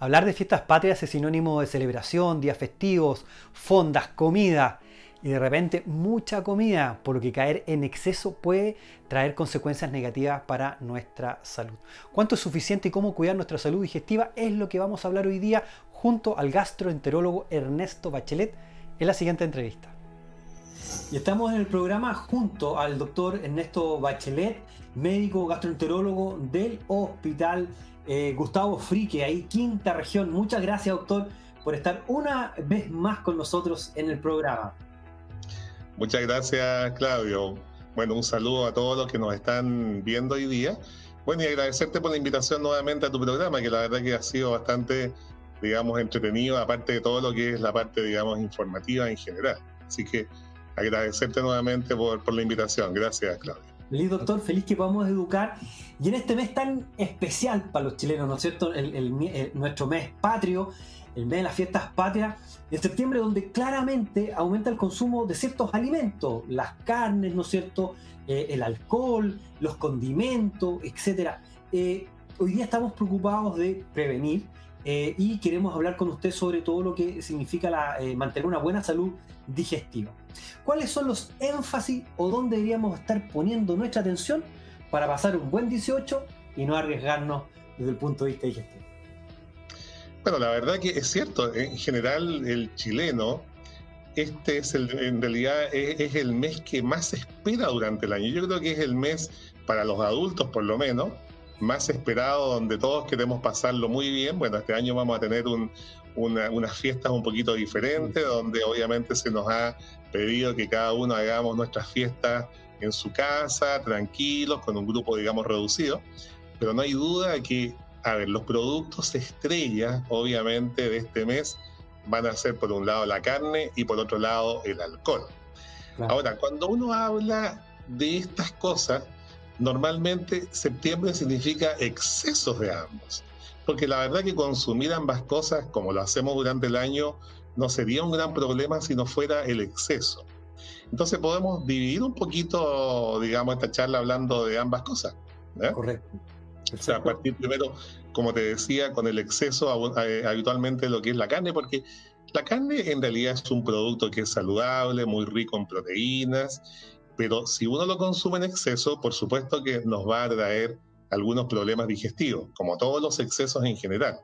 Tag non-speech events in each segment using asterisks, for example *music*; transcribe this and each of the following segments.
Hablar de fiestas patrias es sinónimo de celebración, días festivos, fondas, comida y de repente mucha comida, por lo que caer en exceso puede traer consecuencias negativas para nuestra salud. ¿Cuánto es suficiente y cómo cuidar nuestra salud digestiva? Es lo que vamos a hablar hoy día junto al gastroenterólogo Ernesto Bachelet en la siguiente entrevista. Y estamos en el programa junto al doctor Ernesto Bachelet, médico gastroenterólogo del Hospital eh, Gustavo Frique, ahí quinta región. Muchas gracias, doctor, por estar una vez más con nosotros en el programa. Muchas gracias, Claudio. Bueno, un saludo a todos los que nos están viendo hoy día. Bueno, y agradecerte por la invitación nuevamente a tu programa, que la verdad que ha sido bastante, digamos, entretenido, aparte de todo lo que es la parte, digamos, informativa en general. Así que agradecerte nuevamente por, por la invitación. Gracias, Claudio. Feliz doctor, feliz que podamos educar. Y en este mes tan especial para los chilenos, ¿no es cierto? El, nuestro mes patrio, el mes de las fiestas patrias, en septiembre donde claramente aumenta el consumo de ciertos alimentos, las carnes, ¿no es cierto? Eh, el alcohol, los condimentos, etc. Eh, hoy día estamos preocupados de prevenir eh, y queremos hablar con usted sobre todo lo que significa mantener una buena salud digestiva. ¿Cuáles son los énfasis o dónde deberíamos estar poniendo nuestra atención para pasar un buen 18 y no arriesgarnos desde el punto de vista digestivo? Bueno, la verdad que es cierto, en general el chileno, este es el, en realidad es, el mes que más se espera durante el año. Yo creo que es el mes, para los adultos por lo menos, más esperado, donde todos queremos pasarlo muy bien. Bueno, este año vamos a tener unas fiestas un poquito diferentes, donde obviamente se nos ha pedido que cada uno hagamos nuestras fiestas en su casa, tranquilos, con un grupo, digamos, reducido. Pero no hay duda que, a ver, los productos estrellas, obviamente, de este mes van a ser, por un lado, la carne y por otro lado, el alcohol. Ahora, cuando uno habla de estas cosas, normalmente septiembre significa excesos de ambos. Porque la verdad que consumir ambas cosas, como lo hacemos durante el año, no sería un gran problema si no fuera el exceso. Entonces podemos dividir un poquito, digamos, esta charla hablando de ambas cosas. Correcto. O sea, a partir primero, como te decía, con el exceso eh, habitualmente lo que es la carne, porque la carne en realidad es un producto que es saludable, muy rico en proteínas, pero si uno lo consume en exceso, por supuesto que nos va a traer algunos problemas digestivos, como todos los excesos en general.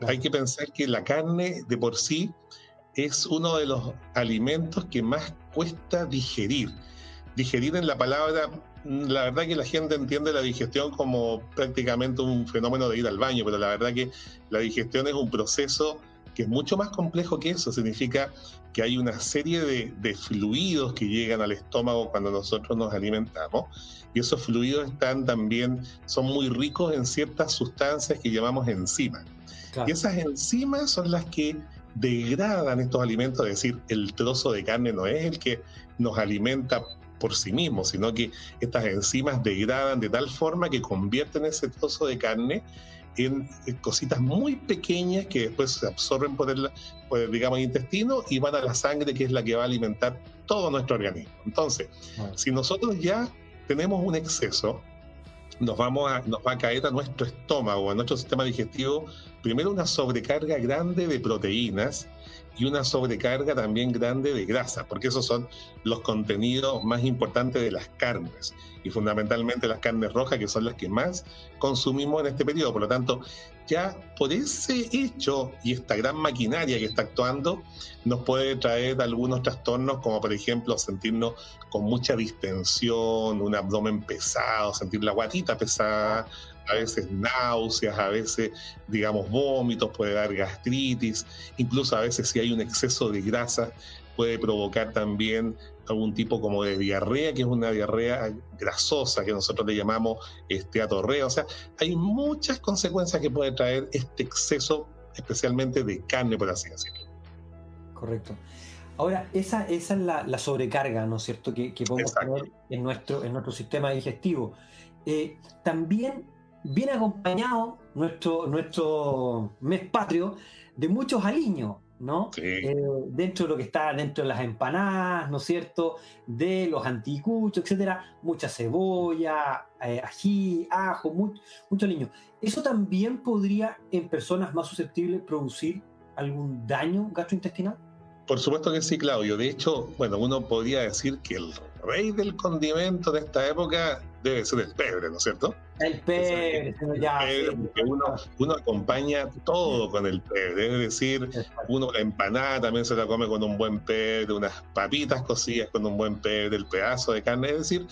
Hay que pensar que la carne de por sí es uno de los alimentos que más cuesta digerir. Digerir en la palabra, la verdad que la gente entiende la digestión como prácticamente un fenómeno de ir al baño, pero la verdad que la digestión es un proceso que es mucho más complejo que eso. Significa que hay una serie de, de, fluidos que llegan al estómago cuando nosotros nos alimentamos y esos fluidos están también, son muy ricos en ciertas sustancias que llamamos enzimas. Y esas enzimas son las que degradan estos alimentos, es decir, el trozo de carne no es el que nos alimenta por sí mismo, sino que estas enzimas degradan de tal forma que convierten ese trozo de carne en, cositas muy pequeñas que después se absorben por el, digamos, intestino y van a la sangre, que es la que va a alimentar todo nuestro organismo. Entonces, si nosotros ya tenemos un exceso, nos, vamos a, nos va a caer a nuestro estómago, a nuestro sistema digestivo, primero una sobrecarga grande de proteínas y una sobrecarga también grande de grasa, porque esos son los contenidos más importantes de las carnes y fundamentalmente las carnes rojas, que son las que más consumimos en este periodo. Por lo tanto, ya por ese hecho y esta gran maquinaria que está actuando, nos puede traer algunos trastornos, como por ejemplo sentirnos con mucha distensión, un abdomen pesado, sentir la guatita pesada, a veces náuseas, a veces, digamos, vómitos, puede dar gastritis, incluso a veces si hay un exceso de grasa, puede provocar también algún tipo como de diarrea, que es una diarrea grasosa, que nosotros le llamamos esteatorrea. O sea, hay muchas consecuencias que puede traer este exceso, especialmente de carne, por así decirlo. Correcto. Ahora, esa, esa es la, sobrecarga, ¿no es cierto?, que, podemos tener en nuestro, en nuestro sistema digestivo. Eh, también viene acompañado nuestro, nuestro mes patrio de muchos aliños, ¿no? Eh, dentro de lo que está dentro de las empanadas, ¿no es cierto? De los anticuchos, etcétera, mucha cebolla, eh, ají, ajo, mucho, mucho niño. ¿Eso también podría en personas más susceptibles producir algún daño gastrointestinal? Por supuesto que sí, Claudio. De hecho, bueno, uno podría decir que el rey del condimento de esta época debe ser el pebre, ¿no es cierto? El pebre, ya. uno, acompaña todo con el pebre, es decir, uno la empanada también se la come con un buen pebre, unas papitas cocidas con un buen pebre, el pedazo de carne, es decir,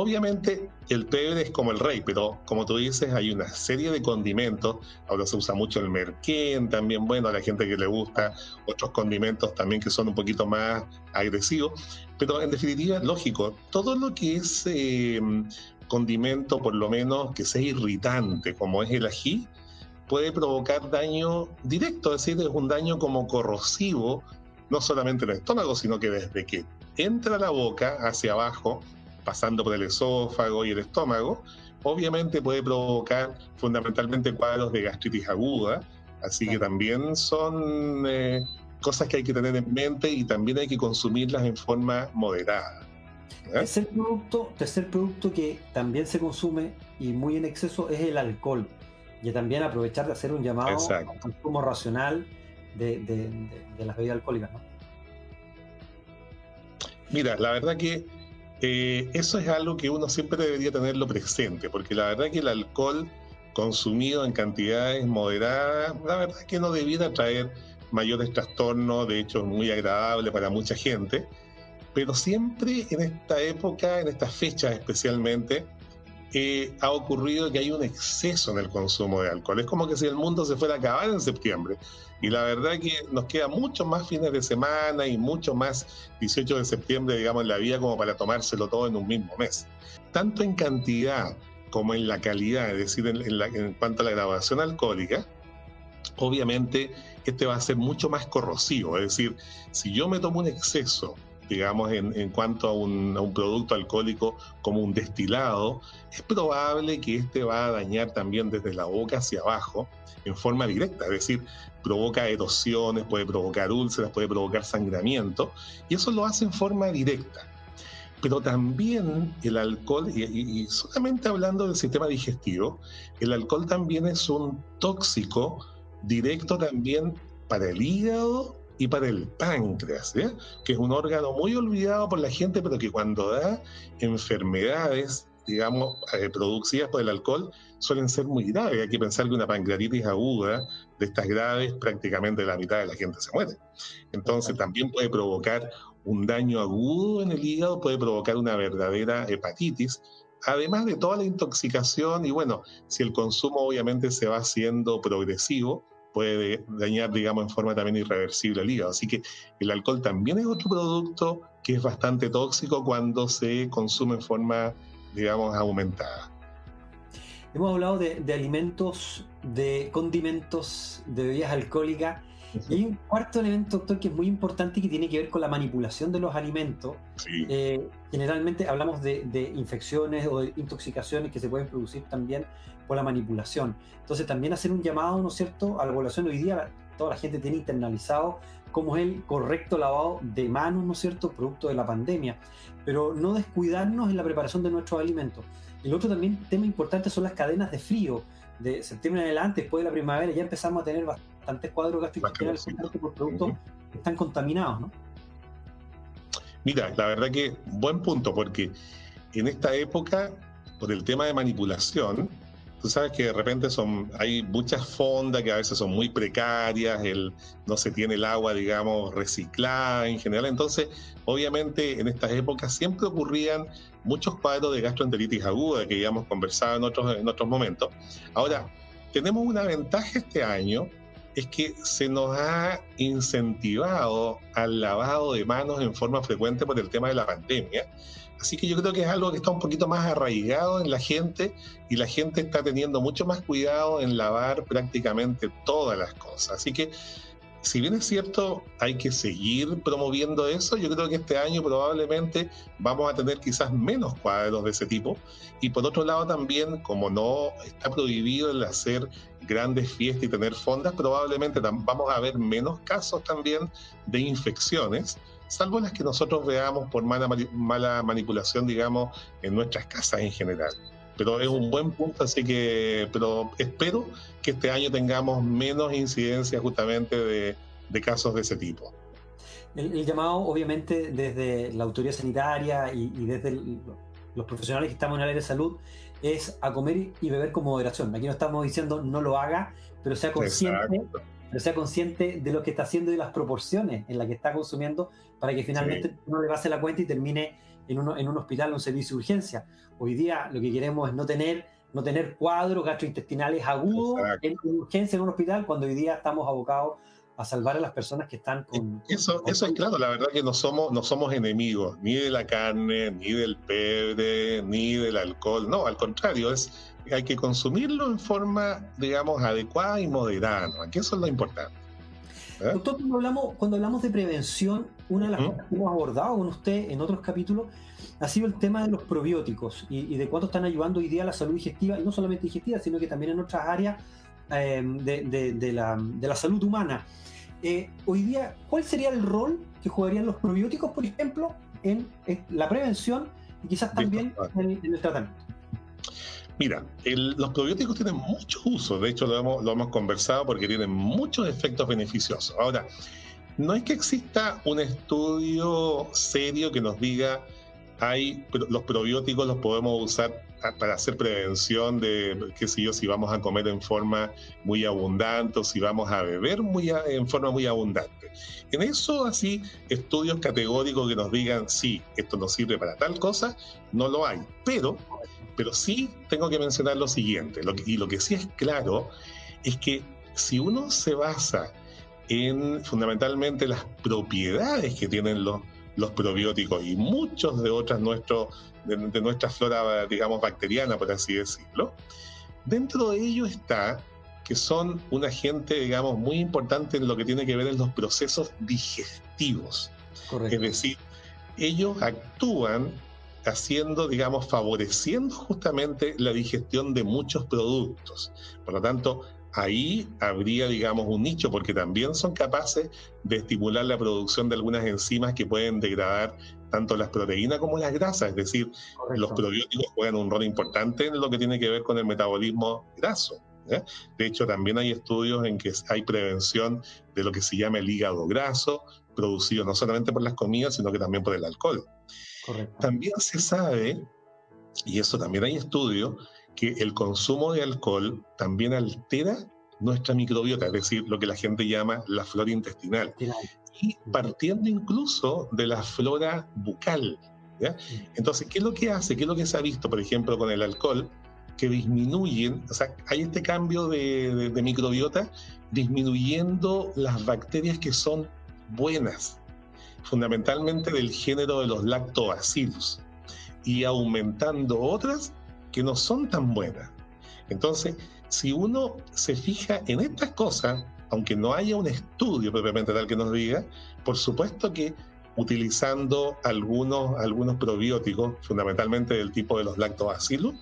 Obviamente el pebre es como el rey, pero como tú dices, hay una serie de condimentos. Ahora se usa mucho el merquén también, bueno, a la gente que le gusta otros condimentos también que son un poquito más agresivos. Pero en definitiva, lógico, todo lo que es eh, condimento, por lo menos que sea irritante, como es el ají, puede provocar daño directo, es decir, es un daño como corrosivo, no solamente en el estómago, sino que desde que entra la boca hacia abajo, pasando por el esófago y el estómago, obviamente puede provocar fundamentalmente cuadros de gastritis aguda, así que también son eh, cosas que hay que tener en mente y también hay que consumirlas en forma moderada. Tercer producto, tercer producto que también se consume y muy en exceso es el alcohol. Y también aprovechar de hacer un llamado al consumo racional de, de las bebidas alcohólicas. ¿no? Mira, la verdad que eh, eso es algo que uno siempre debería tenerlo presente, porque la verdad que el alcohol consumido en cantidades moderadas, la verdad que no debiera traer mayores trastornos, de hecho es muy agradable para mucha gente, pero siempre en esta época, en estas fechas especialmente, ha ocurrido que hay un exceso en el consumo de alcohol. Es como que si el mundo se fuera a acabar en septiembre. Y la verdad que nos queda mucho más fines de semana y mucho más 18 de septiembre, digamos, en la vida como para tomárselo todo en un mismo mes. Tanto en cantidad como en la calidad, es decir, en cuanto a la graduación alcohólica, obviamente este va a ser mucho más corrosivo. Es decir, si yo me tomo un exceso digamos, en, cuanto a un, producto alcohólico como un destilado, es probable que este va a dañar también desde la boca hacia abajo en forma directa, es decir, provoca erosiones, puede provocar úlceras, puede provocar sangramiento, y eso lo hace en forma directa. Pero también el alcohol, y, y solamente hablando del sistema digestivo, el alcohol también es un tóxico directo también para el hígado y para el páncreas, que es un órgano muy olvidado por la gente, pero que cuando da enfermedades, digamos, eh, producidas por el alcohol, suelen ser muy graves. Hay que pensar que una pancreatitis aguda de estas graves, prácticamente la mitad de la gente se muere. Entonces también puede provocar un daño agudo en el hígado, puede provocar una verdadera hepatitis, además de toda la intoxicación y bueno, si el consumo obviamente se va haciendo progresivo, puede dañar, digamos, en forma también irreversible el hígado. Así que el alcohol también es otro producto que es bastante tóxico cuando se consume en forma, digamos, aumentada. Hemos hablado de, alimentos, de condimentos, de bebidas alcohólicas. Y hay un cuarto elemento, doctor, que es muy importante y que tiene que ver con la manipulación de los alimentos. Eh, generalmente hablamos de, de, infecciones o de intoxicaciones que se pueden producir también por la manipulación. Entonces también hacer un llamado, ¿no es cierto?, a la población. Hoy día toda la gente tiene internalizado cómo es el correcto lavado de manos, ¿no es cierto?, producto de la pandemia. Pero no descuidarnos en la preparación de nuestros alimentos. El otro también tema importante son las cadenas de frío. De septiembre en adelante, después de la primavera, ya empezamos a tener bastantes cuadros gastrointestinales por productos que están contaminados, ¿no? Mira, la verdad que buen punto, porque en esta época, por el tema de manipulación, tú sabes que de repente son, hay muchas fondas que a veces son muy precarias, el, no se tiene el agua, digamos, reciclada en general. Entonces, obviamente, en estas épocas siempre ocurrían muchos cuadros de gastroenteritis aguda que ya hemos conversado en otros, en otros momentos. Ahora, tenemos una ventaja este año, es que se nos ha incentivado al lavado de manos en forma frecuente por el tema de la pandemia. Así que yo creo que es algo que está un poquito más arraigado en la gente y la gente está teniendo mucho más cuidado en lavar prácticamente todas las cosas. Así que si bien es cierto, hay que seguir promoviendo eso, yo creo que este año probablemente vamos a tener quizás menos cuadros de ese tipo. Y por otro lado también, como no está prohibido el hacer grandes fiestas y tener fondas, probablemente vamos a ver menos casos también de infecciones, salvo las que nosotros veamos por mala, mala manipulación, digamos, en nuestras casas en general pero es un buen punto, así que, pero espero que este año tengamos menos incidencia justamente de, casos de ese tipo. El, llamado, obviamente, desde la autoridad sanitaria y, desde los profesionales que estamos en el área de salud, es a comer y beber con moderación. Aquí no estamos diciendo no lo haga, pero sea consciente, pero sea consciente de lo que está haciendo y de las proporciones en las que está consumiendo para que finalmente no le pase la cuenta y termine en, en un hospital o un servicio de urgencia. Hoy día lo que queremos es no tener, no tener cuadros gastrointestinales agudos en urgencia en un hospital, cuando hoy día estamos abocados a salvar a las personas que están con... Eso, eso es claro, la verdad que no somos, no somos enemigos ni de la carne, ni del pebre, ni del alcohol, no, al contrario, es, hay que consumirlo en forma, digamos, adecuada y moderada, que eso es lo importante. ¿Eh? Doctor, cuando hablamos, cuando hablamos de prevención, una de las cosas que hemos abordado con usted en otros capítulos ha sido el tema de los probióticos y, de cuánto están ayudando hoy día a la salud digestiva, y no solamente digestiva, sino que también en otras áreas eh, de, la, salud humana. Eh, hoy día, ¿cuál sería el rol que jugarían los probióticos, por ejemplo, en, la prevención y quizás también en, el tratamiento? Mira, los probióticos tienen muchos usos, de hecho lo hemos, lo hemos conversado porque tienen muchos efectos beneficiosos. Ahora, no es que exista un estudio serio que nos diga hay los probióticos los podemos usar para hacer prevención de, qué sé yo, si vamos a comer en forma muy abundante o si vamos a beber muy en forma muy abundante. En eso, así, estudios categóricos que nos digan, sí, esto nos sirve para tal cosa, no lo hay. Pero, pero sí tengo que mencionar lo siguiente, y lo que sí es claro es que si uno se basa en fundamentalmente las propiedades que tienen los los probióticos y muchos de otras nuestro, de, nuestra flora, digamos, bacteriana, por así decirlo. Dentro de ello está que son un agente, digamos, muy importante en lo que tiene que ver en los procesos digestivos. Es decir, ellos actúan haciendo, digamos, favoreciendo justamente la digestión de muchos productos. Por lo tanto, ahí habría, digamos, un nicho, porque también son capaces de estimular la producción de algunas enzimas que pueden degradar tanto las proteínas como las grasas, es decir, los probióticos juegan un rol importante en lo que tiene que ver con el metabolismo graso. De hecho, también hay estudios en que hay prevención de lo que se llama el hígado graso, producido no solamente por las comidas, sino que también por el alcohol. También se sabe, y eso también hay estudios, que el consumo de alcohol también altera nuestra microbiota, es decir, lo que la gente llama la flora intestinal. Y partiendo incluso de la flora bucal. Entonces, ¿qué es lo que hace? ¿Qué es lo que se ha visto, por ejemplo, con el alcohol? Que disminuyen, o sea, hay este cambio de, de microbiota disminuyendo las bacterias que son buenas, fundamentalmente del género de los lactobacillus, y aumentando otras que no son tan buenas. Entonces, si uno se fija en estas cosas, aunque no haya un estudio propiamente tal que nos diga, por supuesto que utilizando algunos, algunos probióticos, fundamentalmente del tipo de los lactobacillus,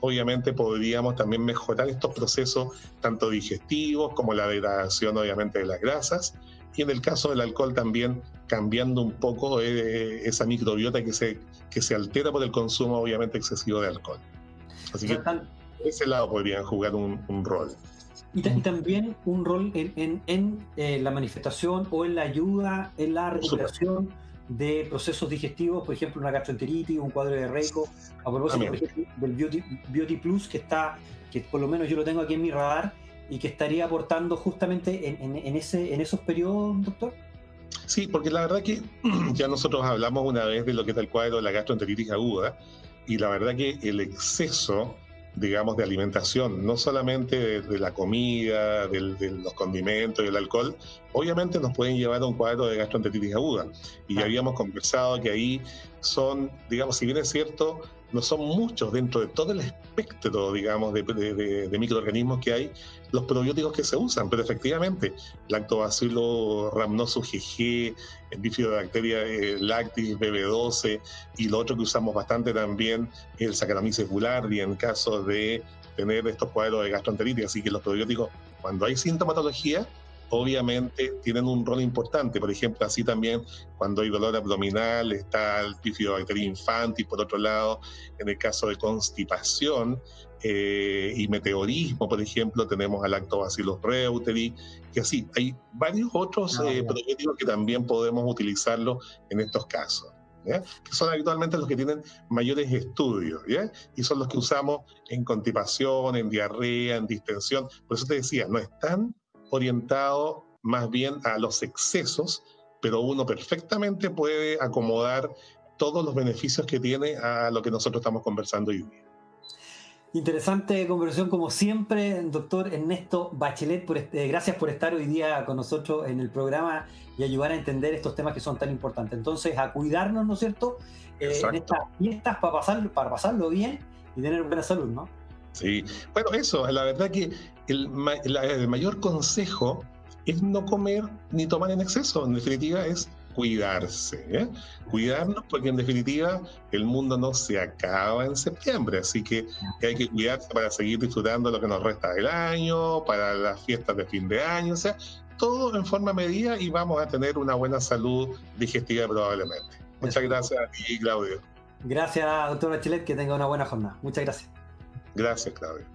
obviamente podríamos también mejorar estos procesos tanto digestivos como la degradación obviamente de las grasas y en el caso del alcohol también cambiando un poco eh, esa microbiota que se, que se altera por el consumo obviamente excesivo de alcohol. Así que ese lado podrían jugar un, rol. Y, también un rol en, eh, la manifestación o en la ayuda en la recuperación de procesos digestivos, por ejemplo, una gastroenteritis, un cuadro de reico, a propósito del Beauty, Plus que está, que por lo menos yo lo tengo aquí en mi radar y que estaría aportando justamente en, ese, en esos periodos, doctor. Sí, porque la verdad que *clears throat* ya nosotros hablamos una vez de lo que es el cuadro de la gastroenteritis aguda, y la verdad que el exceso, digamos, de alimentación, no solamente de, la comida, de los condimentos y el alcohol, obviamente nos pueden llevar a un cuadro de gastroenteritis aguda. Y ya habíamos conversado que ahí son, digamos, si bien es cierto, no son muchos dentro de todo el espectro, digamos, de, microorganismos que hay, los probióticos que se usan, pero efectivamente, lactobacillus rhamnosus GG, bifidobacteria eh, lactis BB12 y lo otro que usamos bastante también, el Saccharomyces boulardii en caso de tener estos cuadros de gastroenteritis, así que los probióticos, cuando hay sintomatología, obviamente tienen un rol importante. Por ejemplo, así también cuando hay dolor abdominal está el bifidobacteria infantis, por otro lado, en el caso de constipación eh, y meteorismo, por ejemplo, tenemos al lactobacillus reuteri, que así, hay varios otros ah, eh, que también podemos utilizarlo en estos casos. que son habitualmente los que tienen mayores estudios, y son los que usamos en constipación, en diarrea, en distensión. Por eso te decía, no están orientado más bien a los excesos, pero uno perfectamente puede acomodar todos los beneficios que tiene a lo que nosotros estamos conversando hoy día. Interesante conversación como siempre, doctor Ernesto Bachelet. Por este, gracias por estar hoy día con nosotros en el programa y ayudar a entender estos temas que son tan importantes. Entonces, a cuidarnos, ¿no es cierto? Eh, en estas fiestas para, pasar, para pasarlo bien y tener buena salud, ¿no? Sí, bueno, eso, la verdad que el, mayor consejo es no comer ni tomar en exceso. En definitiva, es cuidarse, ¿eh? cuidarnos porque en definitiva el mundo no se acaba en septiembre, así que hay que cuidarse para seguir disfrutando lo que nos resta del año, para las fiestas de fin de año, o sea, todo en forma medida y vamos a tener una buena salud digestiva probablemente. Muchas gracias a ti, Claudio. Gracias, doctor Bachelet, que tenga una buena jornada. Muchas gracias. Gracias, Claudio.